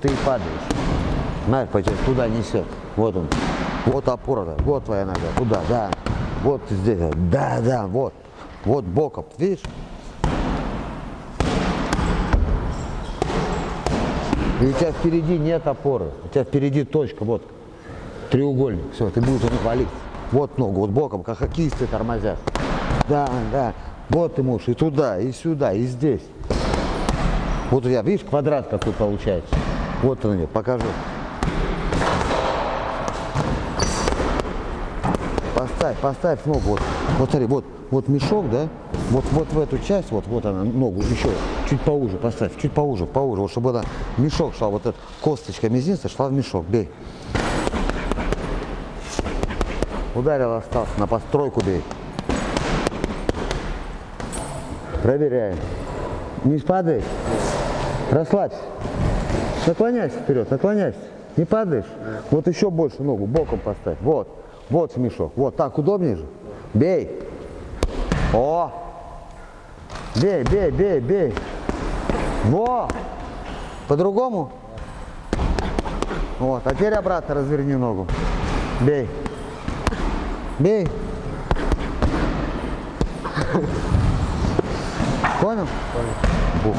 ты и падаешь. Знаешь, по туда несет. Вот он. Вот опора, да. вот твоя нога, туда, да. Вот здесь, да, да, вот. Вот боком, видишь? И у тебя впереди нет опоры. У тебя впереди точка, вот. Треугольник. Все, ты будешь валить. Вот ногу, вот боком, как хоккеисты тормозят. Да, да. Вот ты можешь и туда, и сюда, и здесь. Вот тебя, видишь, квадрат какой получается. Вот он мне, покажу. Поставь, поставь ногу. Вот, вот смотри, вот, вот мешок, да? Вот, вот в эту часть, вот, вот она, ногу еще чуть поуже поставь, чуть поуже, поуже, вот чтобы она мешок шла, вот эта косточка мизинца шла в мешок, бей. Ударил, остался, на постройку бей. Проверяем. Не падаешь? Расслабься. Наклоняйся вперед, наклоняйся. Не падаешь? Вот еще больше ногу, боком поставь. Вот, вот мешок. Вот, так удобнее же? Бей. О! Бей, бей, бей, бей. Во! По-другому? Вот, а теперь обратно разверни ногу. Бей. Бей. Понял? Понял. Бух.